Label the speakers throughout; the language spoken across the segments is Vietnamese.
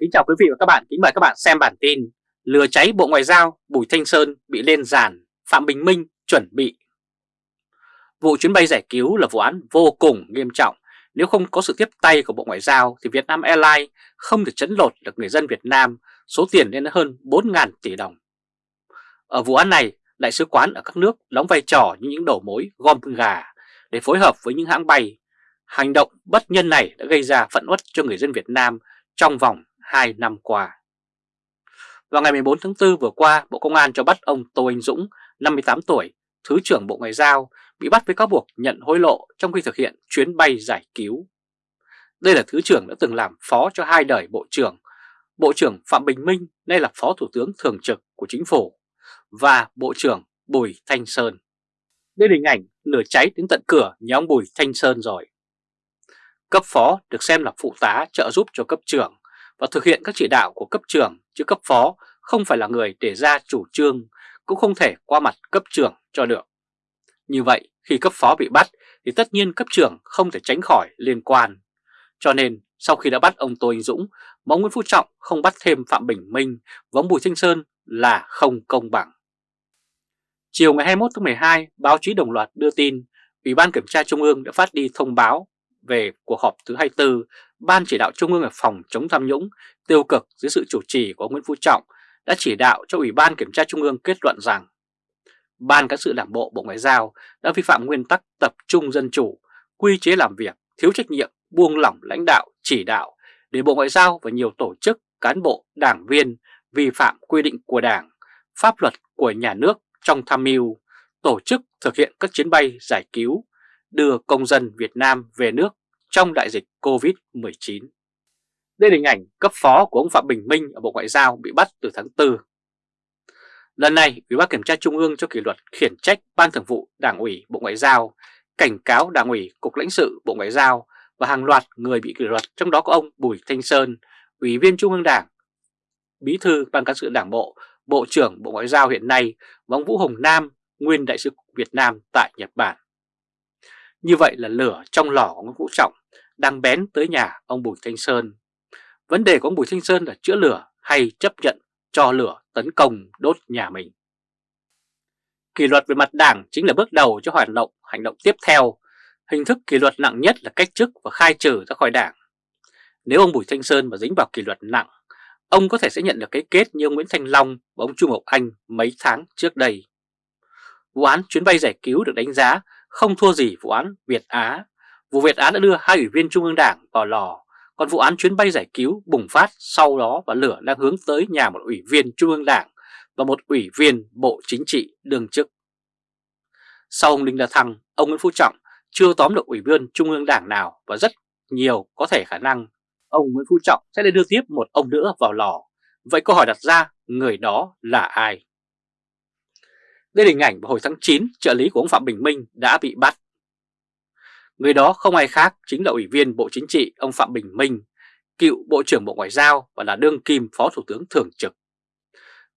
Speaker 1: Kính chào quý vị và các bạn, kính mời các bạn xem bản tin Lừa cháy Bộ Ngoại giao, Bùi Thanh Sơn bị lên giàn, Phạm Bình Minh chuẩn bị. Vụ chuyến bay giải cứu là vụ án vô cùng nghiêm trọng. Nếu không có sự tiếp tay của Bộ Ngoại giao thì Vietnam Airlines không thể chấn lột được người dân Việt Nam. Số tiền lên hơn 4.000 tỷ đồng. Ở vụ án này, đại sứ quán ở các nước đóng vai trò như những đầu mối gom gà để phối hợp với những hãng bay. Hành động bất nhân này đã gây ra phẫn uất cho người dân Việt Nam trong vòng 2 năm qua. Vào ngày 14 tháng 4 vừa qua, Bộ Công an cho bắt ông Tô Anh Dũng, 58 tuổi, Thứ trưởng Bộ Ngoại giao, bị bắt với cáo buộc nhận hối lộ trong khi thực hiện chuyến bay giải cứu. Đây là Thứ trưởng đã từng làm phó cho hai đời Bộ trưởng, Bộ trưởng Phạm Bình Minh, nay là Phó Thủ tướng Thường trực của Chính phủ, và Bộ trưởng Bùi Thanh Sơn. Đây là hình ảnh lửa cháy đến tận cửa nhà ông Bùi Thanh Sơn rồi. Cấp phó được xem là phụ tá trợ giúp cho cấp trưởng và thực hiện các chỉ đạo của cấp trưởng chứ cấp phó không phải là người để ra chủ trương cũng không thể qua mặt cấp trưởng cho được. Như vậy khi cấp phó bị bắt thì tất nhiên cấp trưởng không thể tránh khỏi liên quan. Cho nên sau khi đã bắt ông Tô Anh Dũng, ông Nguyễn Phú Trọng không bắt thêm Phạm Bình Minh và ông Bùi Thanh Sơn là không công bằng. Chiều ngày 21 tháng 12, báo chí đồng loạt đưa tin Ủy ban Kiểm tra Trung ương đã phát đi thông báo về cuộc họp thứ 24 Ban chỉ đạo Trung ương về phòng chống tham nhũng tiêu cực dưới sự chủ trì của Nguyễn Phú Trọng đã chỉ đạo cho Ủy ban Kiểm tra Trung ương kết luận rằng Ban cán sự đảng bộ Bộ Ngoại giao đã vi phạm nguyên tắc tập trung dân chủ, quy chế làm việc, thiếu trách nhiệm, buông lỏng lãnh đạo, chỉ đạo để Bộ Ngoại giao và nhiều tổ chức, cán bộ, đảng viên vi phạm quy định của Đảng, pháp luật của nhà nước trong tham mưu, tổ chức thực hiện các chuyến bay giải cứu, đưa công dân Việt Nam về nước trong đại dịch Covid-19. Đây là hình ảnh cấp phó của ông Phạm Bình Minh ở Bộ Ngoại giao bị bắt từ tháng 4. Lần này, Ủy ban Kiểm tra Trung ương cho kỷ luật khiển trách Ban Thường vụ Đảng ủy Bộ Ngoại giao, cảnh cáo Đảng ủy Cục lãnh sự Bộ Ngoại giao và hàng loạt người bị kỷ luật trong đó có ông Bùi Thanh Sơn, Ủy viên Trung ương Đảng, Bí thư Ban cán sự Đảng Bộ, Bộ trưởng Bộ Ngoại giao hiện nay và ông Vũ Hồng Nam, nguyên đại sứ Việt Nam tại Nhật Bản. Như vậy là lửa trong lò của ông Vũ Trọng đang bén tới nhà ông Bùi Thanh Sơn. Vấn đề của ông Bùi Thanh Sơn là chữa lửa hay chấp nhận cho lửa tấn công đốt nhà mình. Kỷ luật về mặt đảng chính là bước đầu cho hoạt động hành động tiếp theo. Hình thức kỷ luật nặng nhất là cách chức và khai trừ ra khỏi đảng. Nếu ông Bùi Thanh Sơn mà dính vào kỷ luật nặng, ông có thể sẽ nhận được cái kết như ông Nguyễn Thanh Long và ông Trung Ngọc Anh mấy tháng trước đây. Vụ án chuyến bay giải cứu được đánh giá không thua gì vụ án Việt Á. Vụ Việt án đã đưa hai ủy viên Trung ương Đảng vào lò, còn vụ án chuyến bay giải cứu bùng phát sau đó và lửa đang hướng tới nhà một ủy viên Trung ương Đảng và một ủy viên Bộ Chính trị đương chức. Sau ông Đinh La Thăng, ông Nguyễn Phú Trọng chưa tóm được ủy viên Trung ương Đảng nào và rất nhiều có thể khả năng ông Nguyễn Phú Trọng sẽ đưa tiếp một ông nữa vào lò. Vậy câu hỏi đặt ra, người đó là ai? Đây là hình ảnh vào hồi tháng 9 trợ lý của ông Phạm Bình Minh đã bị bắt. Người đó không ai khác chính là Ủy viên Bộ Chính trị ông Phạm Bình Minh, cựu Bộ trưởng Bộ Ngoại giao và là đương kim Phó Thủ tướng Thường trực.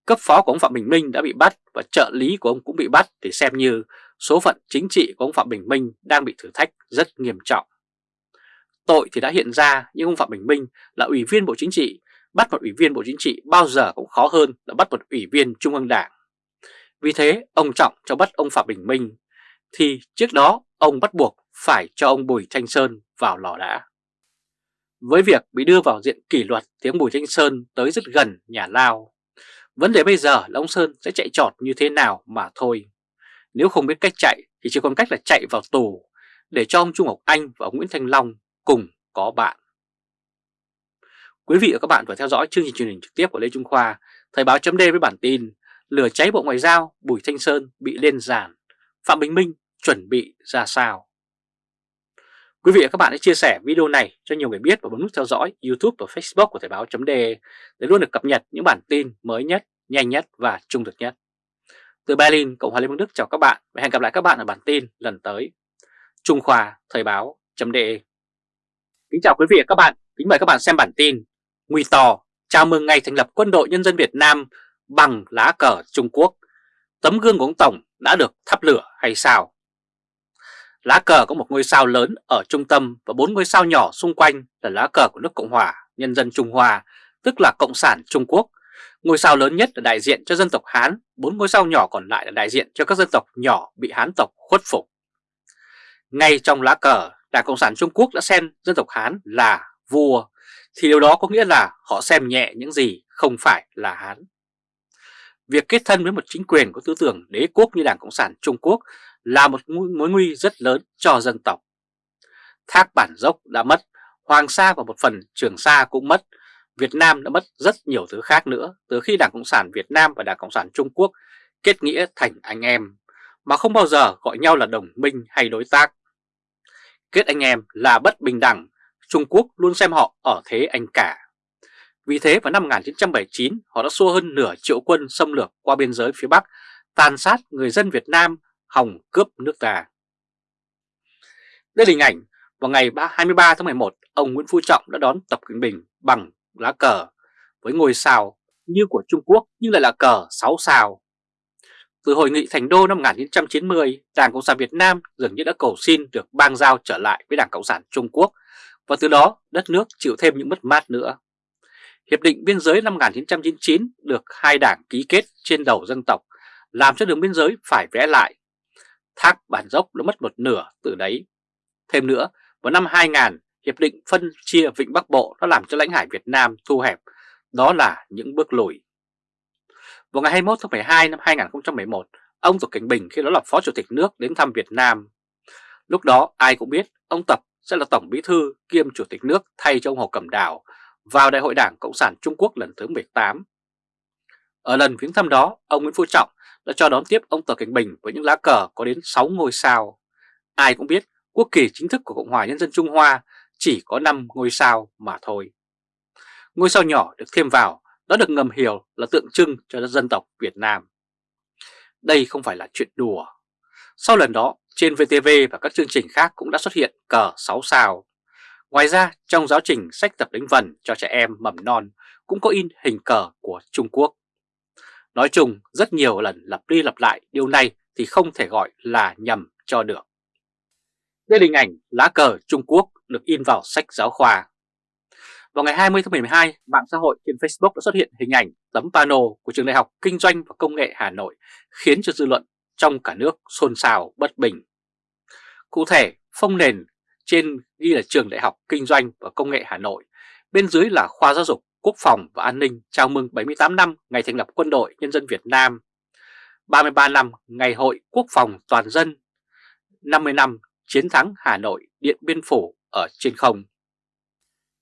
Speaker 1: Cấp phó của ông Phạm Bình Minh đã bị bắt và trợ lý của ông cũng bị bắt để xem như số phận chính trị của ông Phạm Bình Minh đang bị thử thách rất nghiêm trọng. Tội thì đã hiện ra nhưng ông Phạm Bình Minh là Ủy viên Bộ Chính trị, bắt một Ủy viên Bộ Chính trị bao giờ cũng khó hơn là bắt một Ủy viên Trung ương Đảng. Vì thế ông Trọng cho bắt ông Phạm Bình Minh thì trước đó ông bắt buộc phải cho ông Bùi Thanh Sơn vào lò đã. Với việc bị đưa vào diện kỷ luật thì ông Bùi Thanh Sơn tới rất gần nhà Lao. Vấn đề bây giờ là ông Sơn sẽ chạy trọt như thế nào mà thôi. Nếu không biết cách chạy thì chỉ còn cách là chạy vào tù để cho ông Trung Ngọc Anh và ông Nguyễn Thanh Long cùng có bạn. Quý vị và các bạn vừa theo dõi chương trình truyền hình trực tiếp của Lê Trung Khoa, Thời báo chấm với bản tin lửa cháy Bộ Ngoại giao, Bùi Thanh Sơn bị lên giàn, Phạm Bình Minh chuẩn bị ra sao. Quý vị và các bạn hãy chia sẻ video này cho nhiều người biết và bấm nút theo dõi YouTube và Facebook của Thời báo .de để luôn được cập nhật những bản tin mới nhất, nhanh nhất và trung thực nhất. Từ Berlin, Cộng hòa Liên bang Đức chào các bạn và hẹn gặp lại các bạn ở bản tin lần tới. Trung Khoa Thời báo .de Kính chào quý vị và các bạn, kính mời các bạn xem bản tin Nguy Tò chào mừng ngày thành lập Quân đội Nhân dân Việt Nam bằng lá cờ Trung Quốc. Tấm gương của ông Tổng đã được thắp lửa hay sao? Lá cờ có một ngôi sao lớn ở trung tâm và bốn ngôi sao nhỏ xung quanh là lá cờ của nước Cộng hòa Nhân dân Trung Hoa tức là Cộng sản Trung Quốc. Ngôi sao lớn nhất là đại diện cho dân tộc Hán, bốn ngôi sao nhỏ còn lại là đại diện cho các dân tộc nhỏ bị Hán tộc khuất phục. Ngay trong lá cờ, Đảng Cộng sản Trung Quốc đã xem dân tộc Hán là vua, thì điều đó có nghĩa là họ xem nhẹ những gì không phải là Hán. Việc kết thân với một chính quyền có tư tưởng đế quốc như Đảng Cộng sản Trung Quốc là một mối nguy rất lớn cho dân tộc. Thác Bản Dốc đã mất, Hoàng Sa và một phần Trường Sa cũng mất, Việt Nam đã mất rất nhiều thứ khác nữa từ khi Đảng Cộng sản Việt Nam và Đảng Cộng sản Trung Quốc kết nghĩa thành anh em, mà không bao giờ gọi nhau là đồng minh hay đối tác. Kết anh em là bất bình đẳng, Trung Quốc luôn xem họ ở thế anh cả. Vì thế vào năm 1979 họ đã xua hơn nửa triệu quân xâm lược qua biên giới phía Bắc, tàn sát người dân Việt Nam, hòng cướp nước ta. Đây là hình ảnh vào ngày 23 tháng 11, ông Nguyễn Phú Trọng đã đón Tập Cận Bình bằng lá cờ với ngôi sao như của Trung Quốc nhưng lại là cờ 6 sao. Từ hội nghị Thành Đô năm 1990, Đảng Cộng sản Việt Nam dường như đã cầu xin được bang giao trở lại với Đảng Cộng sản Trung Quốc và từ đó đất nước chịu thêm những mất mát nữa. Hiệp định biên giới năm 1999 được hai đảng ký kết trên đầu dân tộc, làm cho đường biên giới phải vẽ lại. Thác Bản Dốc đã mất một nửa từ đấy. Thêm nữa, vào năm 2000, Hiệp định phân chia Vịnh Bắc Bộ đã làm cho lãnh hải Việt Nam thu hẹp. Đó là những bước lùi. Vào ngày 21 tháng 12 năm 2011, ông Tập Cảnh Bình khi đó là Phó Chủ tịch nước đến thăm Việt Nam. Lúc đó ai cũng biết ông Tập sẽ là Tổng Bí Thư kiêm Chủ tịch nước thay cho ông Hồ Cẩm Đào vào Đại hội Đảng Cộng sản Trung Quốc lần thứ 18. Ở lần viếng thăm đó, ông Nguyễn Phú Trọng đã cho đón tiếp ông Tập Cảnh Bình với những lá cờ có đến 6 ngôi sao. Ai cũng biết quốc kỳ chính thức của Cộng hòa Nhân dân Trung Hoa chỉ có 5 ngôi sao mà thôi. Ngôi sao nhỏ được thêm vào đã được ngầm hiểu là tượng trưng cho dân tộc Việt Nam. Đây không phải là chuyện đùa. Sau lần đó, trên VTV và các chương trình khác cũng đã xuất hiện cờ 6 sao. Ngoài ra, trong giáo trình sách tập đánh vần cho trẻ em mầm non cũng có in hình cờ của Trung Quốc. Nói chung, rất nhiều lần lặp đi lặp lại điều này thì không thể gọi là nhầm cho được. Đây là hình ảnh lá cờ Trung Quốc được in vào sách giáo khoa. Vào ngày 20 tháng 12, mạng xã hội trên Facebook đã xuất hiện hình ảnh tấm pano của Trường Đại học Kinh doanh và Công nghệ Hà Nội khiến cho dư luận trong cả nước xôn xao bất bình. Cụ thể, phong nền trên ghi là Trường Đại học Kinh doanh và Công nghệ Hà Nội, bên dưới là Khoa Giáo dục Quốc phòng và An ninh chào mừng 78 năm ngày thành lập Quân đội Nhân dân Việt Nam, 33 năm Ngày Hội Quốc phòng Toàn dân, 50 năm Chiến thắng Hà Nội Điện Biên Phủ ở trên không.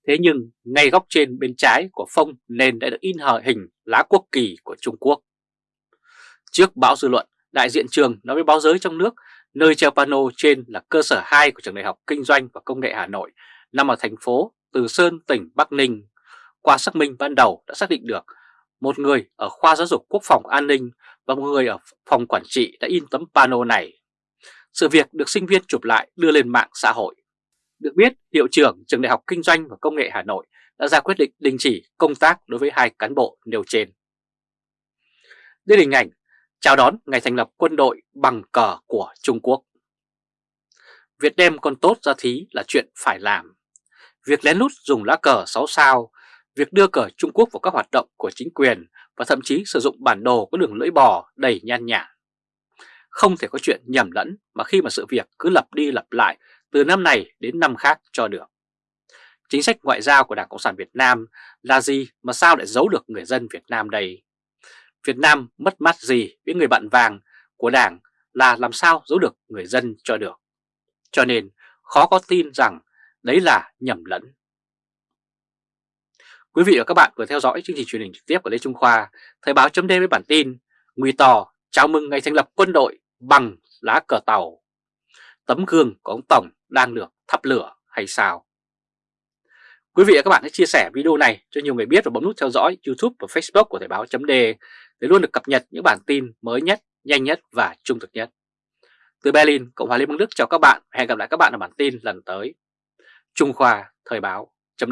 Speaker 1: Thế nhưng ngay góc trên bên trái của phông nền đã được in hờ hình lá quốc kỳ của Trung Quốc. Trước báo dư luận, đại diện trường nói với báo giới trong nước nơi treo pano trên là cơ sở 2 của Trường Đại học Kinh doanh và Công nghệ Hà Nội nằm ở thành phố Từ Sơn, tỉnh Bắc Ninh. Qua xác minh ban đầu đã xác định được một người ở khoa giáo dục quốc phòng an ninh và một người ở phòng quản trị đã in tấm pano này. Sự việc được sinh viên chụp lại đưa lên mạng xã hội. Được biết, hiệu trưởng Trường Đại học Kinh doanh và Công nghệ Hà Nội đã ra quyết định đình chỉ công tác đối với hai cán bộ nêu trên. Đây là hình ảnh chào đón ngày thành lập quân đội bằng cờ của Trung Quốc. Việc đem con tốt ra thí là chuyện phải làm. Việc lén lút dùng lá cờ 6 sao, việc đưa cờ Trung Quốc vào các hoạt động của chính quyền và thậm chí sử dụng bản đồ có đường lưỡi bò đầy nhan nhản. Không thể có chuyện nhầm lẫn mà khi mà sự việc cứ lặp đi lặp lại từ năm này đến năm khác cho được. Chính sách ngoại giao của Đảng Cộng sản Việt Nam là gì mà sao lại giấu được người dân Việt Nam đây? Việt Nam mất mát gì với người bạn vàng của Đảng là làm sao giấu được người dân cho được. Cho nên khó có tin rằng đấy là nhầm lẫn. Quý vị và các bạn vừa theo dõi chương trình truyền hình trực tiếp của Lê Trung Khoa, Thời báo chấm với bản tin Nguy Tò chào mừng ngày thành lập quân đội bằng lá cờ tàu. Tấm gương của ông Tổng đang được thắp lửa hay sao? Quý vị và các bạn hãy chia sẻ video này cho nhiều người biết và bấm nút theo dõi YouTube và Facebook của Thời báo chấm để luôn được cập nhật những bản tin mới nhất, nhanh nhất và trung thực nhất. Từ Berlin, Cộng hòa Liên bang Đức chào các bạn hẹn gặp lại các bạn ở bản tin lần tới. Trung Khoa Thời báo chấm